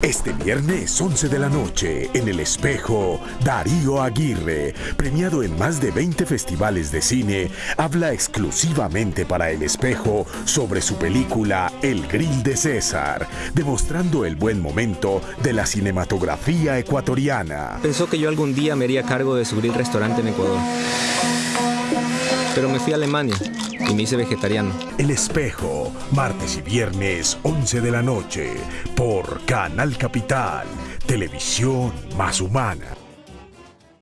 Este viernes 11 de la noche, en El Espejo, Darío Aguirre, premiado en más de 20 festivales de cine, habla exclusivamente para El Espejo sobre su película El Grill de César, demostrando el buen momento de la cinematografía ecuatoriana. Pensó que yo algún día me haría cargo de su grill restaurante en Ecuador. Pero me fui a Alemania y me hice vegetariano. El Espejo, martes y viernes 11 de la noche, por Canal Capital, televisión más humana.